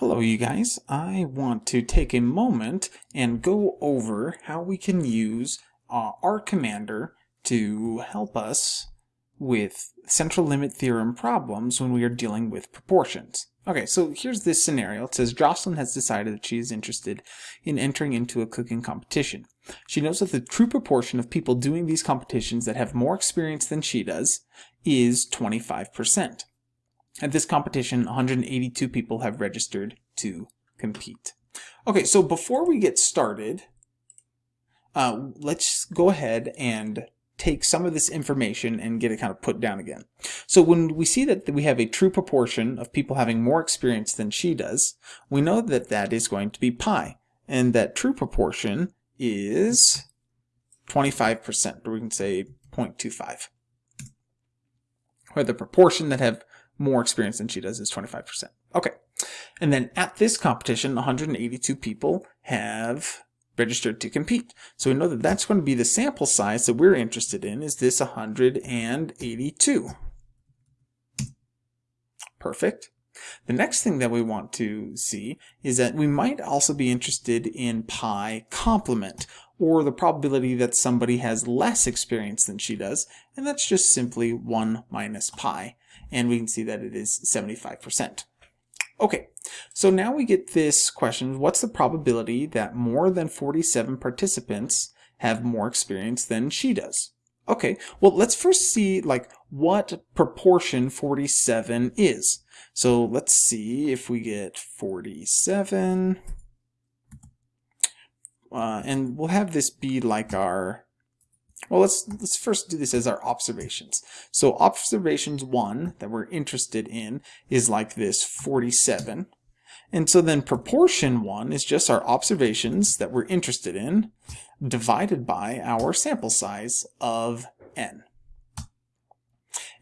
Hello you guys, I want to take a moment and go over how we can use uh, R Commander to help us with central limit theorem problems when we are dealing with proportions. Okay, so here's this scenario. It says Jocelyn has decided that she is interested in entering into a cooking competition. She knows that the true proportion of people doing these competitions that have more experience than she does is 25%. At this competition, 182 people have registered to compete. Okay, so before we get started, uh, let's go ahead and take some of this information and get it kind of put down again. So when we see that we have a true proportion of people having more experience than she does, we know that that is going to be pi. And that true proportion is 25%, or we can say 0.25. Where the proportion that have more experience than she does is 25%. Okay. And then at this competition, 182 people have registered to compete. So we know that that's going to be the sample size that we're interested in is this 182. Perfect. The next thing that we want to see is that we might also be interested in pi complement, or the probability that somebody has less experience than she does, and that's just simply 1 minus pi and we can see that it is 75%. Okay, so now we get this question, what's the probability that more than 47 participants have more experience than she does? Okay, well let's first see like what proportion 47 is. So let's see if we get 47, uh, and we'll have this be like our well, let's, let's first do this as our observations. So observations 1 that we're interested in is like this 47. And so then proportion 1 is just our observations that we're interested in divided by our sample size of n.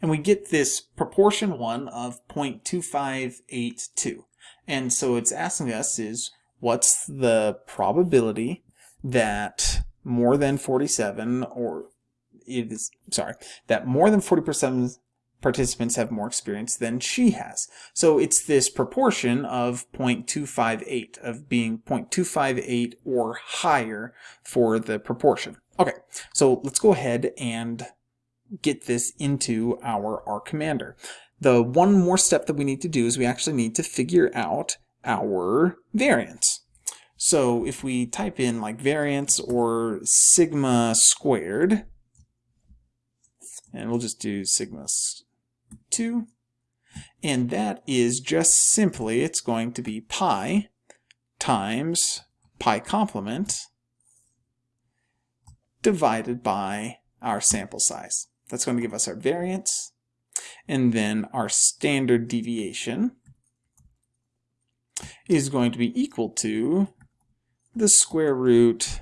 And we get this proportion 1 of 0.2582. And so it's asking us is what's the probability that more than 47 or it is sorry that more than 40% participants have more experience than she has. So it's this proportion of 0.258 of being 0.258 or higher for the proportion. Okay, so let's go ahead and get this into our R commander. The one more step that we need to do is we actually need to figure out our variance. So if we type in like variance or sigma squared, and we'll just do sigma 2, and that is just simply, it's going to be pi times pi complement divided by our sample size. That's going to give us our variance, and then our standard deviation is going to be equal to the square root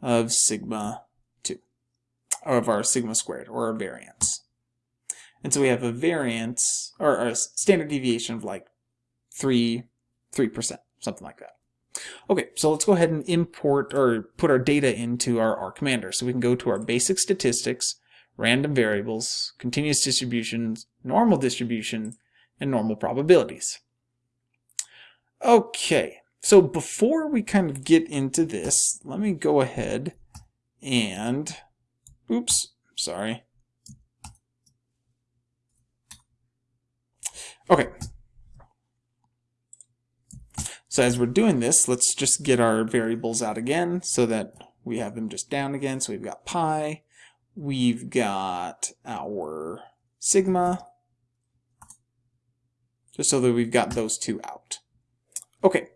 of sigma 2, or of our sigma squared, or our variance. And so we have a variance, or a standard deviation of like 3, 3%, something like that. Okay, so let's go ahead and import or put our data into our R commander. So we can go to our basic statistics, random variables, continuous distributions, normal distribution, and normal probabilities. Okay, so before we kind of get into this, let me go ahead and, oops, sorry. Okay. So as we're doing this, let's just get our variables out again so that we have them just down again. So we've got pi, we've got our sigma, just so that we've got those two out. Okay,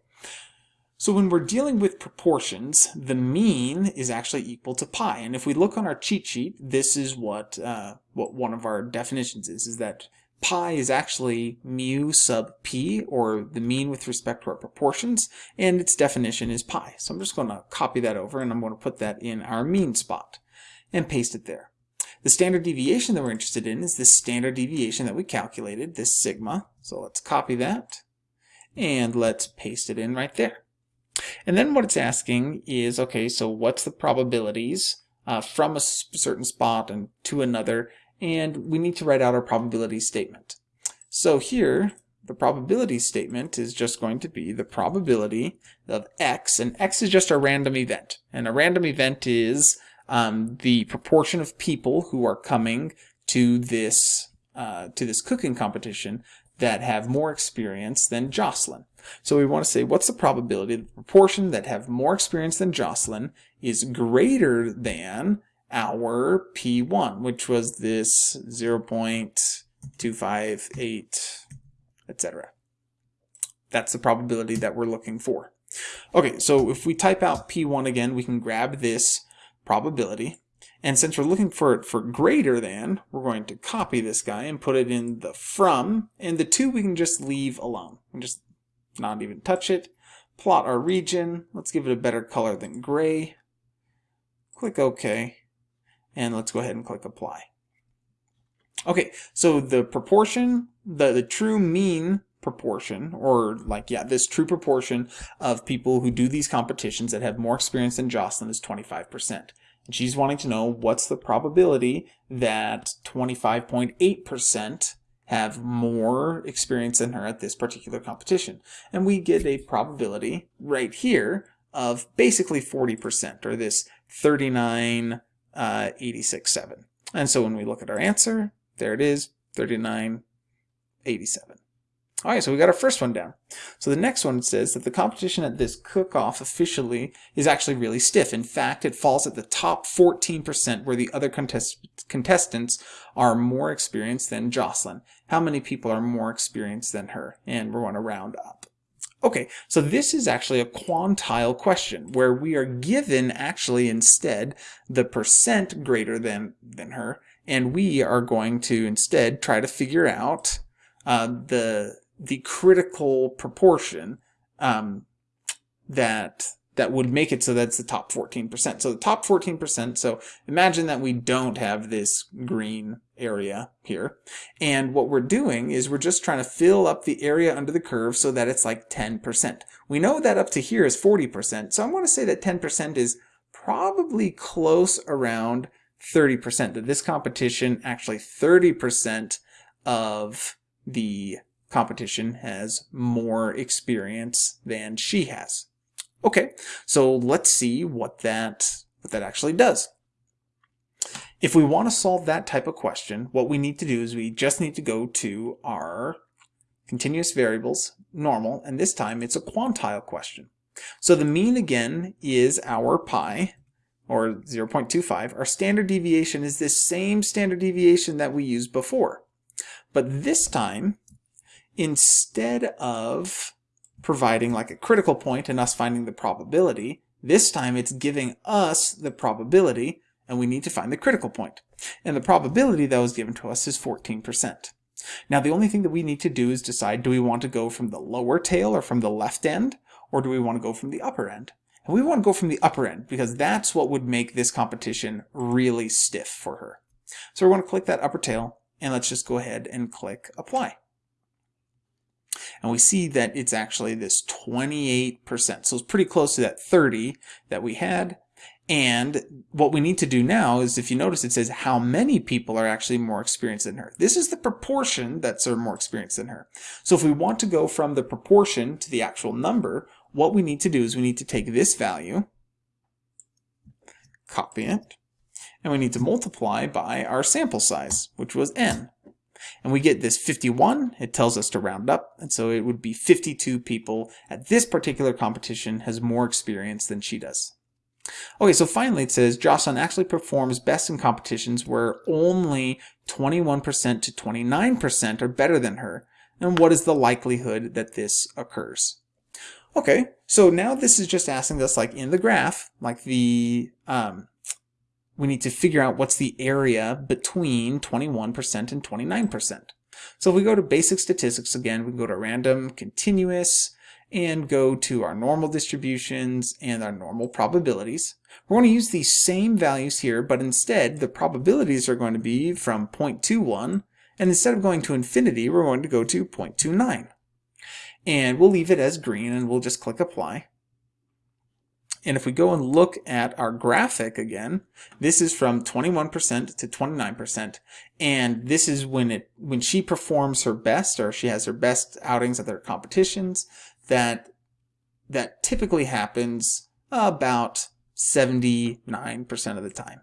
so when we're dealing with proportions, the mean is actually equal to pi. And if we look on our cheat sheet, this is what, uh, what one of our definitions is, is that pi is actually mu sub p, or the mean with respect to our proportions, and its definition is pi. So I'm just going to copy that over, and I'm going to put that in our mean spot and paste it there. The standard deviation that we're interested in is this standard deviation that we calculated, this sigma. So let's copy that, and let's paste it in right there. And then what it's asking is, okay, so what's the probabilities uh, from a certain spot and to another, and we need to write out our probability statement. So here, the probability statement is just going to be the probability of x, and x is just a random event. And a random event is um, the proportion of people who are coming to this uh, to this cooking competition that have more experience than Jocelyn. So we want to say what's the probability the proportion that have more experience than Jocelyn is greater than our P1, which was this 0.258, etc. That's the probability that we're looking for. Okay, so if we type out P1 again, we can grab this probability. And since we're looking for it for greater than, we're going to copy this guy and put it in the from, and the 2 we can just leave alone. And just not even touch it. Plot our region. Let's give it a better color than gray. Click OK. And let's go ahead and click Apply. Okay, so the proportion, the, the true mean proportion, or like, yeah, this true proportion of people who do these competitions that have more experience than Jocelyn is 25%. She's wanting to know what's the probability that 25.8% have more experience than her at this particular competition. And we get a probability right here of basically 40%, or this 39, uh, 86, 7. And so when we look at our answer, there it is, 39, 87. All right, so we got our first one down. So the next one says that the competition at this cook-off officially is actually really stiff. In fact, it falls at the top 14% where the other contest contestants are more experienced than Jocelyn. How many people are more experienced than her? And we're going to round up. Okay, so this is actually a quantile question where we are given actually instead the percent greater than, than her, and we are going to instead try to figure out uh, the the critical proportion um, that that would make it so that's the top 14%. So the top 14%, so imagine that we don't have this green area here. And what we're doing is we're just trying to fill up the area under the curve so that it's like 10%. We know that up to here is 40%, so I'm going to say that 10% is probably close around 30%, that this competition, actually 30% of the competition has more experience than she has. Okay, so let's see what that, what that actually does. If we want to solve that type of question, what we need to do is we just need to go to our continuous variables, normal, and this time it's a quantile question. So the mean again is our pi, or 0.25. Our standard deviation is this same standard deviation that we used before. But this time, instead of providing like a critical point and us finding the probability, this time it's giving us the probability and we need to find the critical point. And the probability that was given to us is 14%. Now the only thing that we need to do is decide do we want to go from the lower tail or from the left end or do we want to go from the upper end? And we want to go from the upper end because that's what would make this competition really stiff for her. So we're going to click that upper tail and let's just go ahead and click apply and we see that it's actually this 28%. So it's pretty close to that 30 that we had. And what we need to do now is if you notice it says how many people are actually more experienced than her. This is the proportion that's more experienced than her. So if we want to go from the proportion to the actual number, what we need to do is we need to take this value, copy it, and we need to multiply by our sample size, which was n. And we get this 51, it tells us to round up, and so it would be 52 people at this particular competition has more experience than she does. Okay, so finally it says Jocelyn actually performs best in competitions where only 21% to 29% are better than her. And what is the likelihood that this occurs? Okay, so now this is just asking us like in the graph, like the um, we need to figure out what's the area between 21% and 29%. So if we go to basic statistics again, we can go to random, continuous, and go to our normal distributions and our normal probabilities. We're going to use these same values here, but instead the probabilities are going to be from 0.21, and instead of going to infinity, we're going to go to 0.29. And we'll leave it as green, and we'll just click apply. And if we go and look at our graphic again, this is from 21% to 29%. And this is when it when she performs her best or she has her best outings at their competitions that that typically happens about 79% of the time.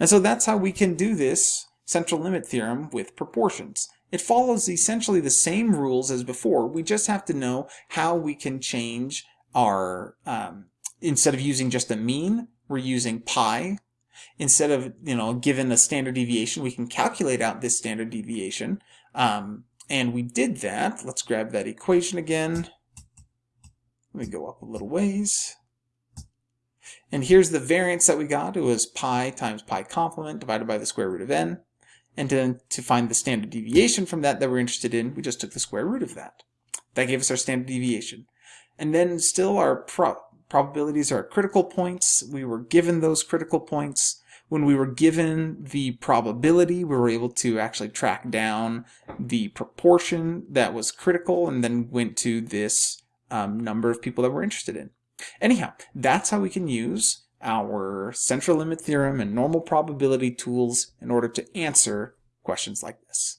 And so that's how we can do this central limit theorem with proportions. It follows essentially the same rules as before. We just have to know how we can change our, um, instead of using just a mean, we're using pi. Instead of, you know, given a standard deviation, we can calculate out this standard deviation. Um, and we did that. Let's grab that equation again. Let me go up a little ways. And here's the variance that we got. It was pi times pi complement divided by the square root of n. And then to find the standard deviation from that that we're interested in, we just took the square root of that. That gave us our standard deviation. And then still our pro probabilities are critical points. We were given those critical points. When we were given the probability, we were able to actually track down the proportion that was critical and then went to this um, number of people that we're interested in. Anyhow, that's how we can use our central limit theorem and normal probability tools in order to answer questions like this.